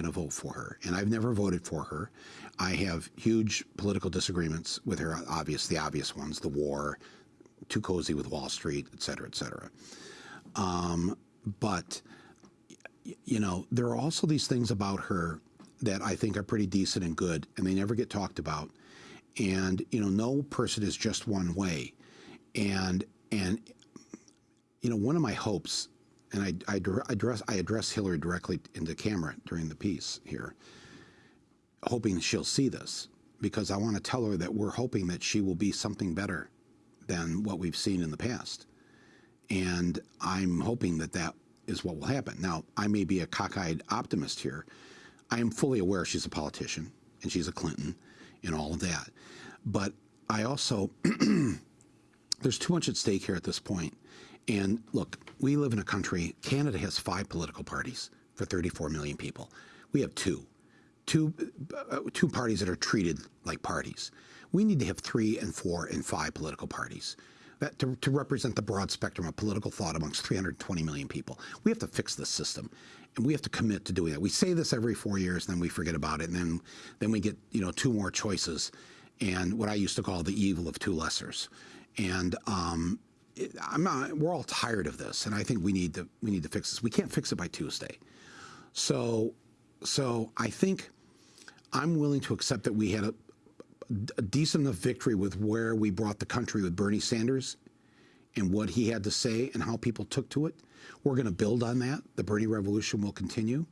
going to vote for her. And I've never voted for her. I have huge political disagreements with her, obvious, the obvious ones, the war, too cozy with Wall Street, et cetera, et cetera. Um, but, you know, there are also these things about her that I think are pretty decent and good, and they never get talked about. And, you know, no person is just one way. And, and, you know, one of my hopes and I, I, address I address Hillary directly into camera during the piece here, hoping she'll see this because I want to tell her that we're hoping that she will be something better than what we've seen in the past, and I'm hoping that that is what will happen. Now, I may be a cockeyed optimist here. I am fully aware she's a politician and she's a Clinton and all of that, but I also there's too much at stake here at this point and look, we live in a country, Canada has five political parties for 34 million people. We have two, two, uh, two parties that are treated like parties. We need to have three and four and five political parties that to, to represent the broad spectrum of political thought amongst 320 million people. We have to fix this system, and we have to commit to doing that. We say this every four years, and then we forget about it, and then then we get you know two more choices, and what I used to call the evil of two lessers. And um, I'm not, we're all tired of this, and I think we need to we need to fix this. We can't fix it by Tuesday. So, so I think I'm willing to accept that we had a, a decent enough victory with where we brought the country with Bernie Sanders and what he had to say and how people took to it. We're going to build on that. The Bernie revolution will continue.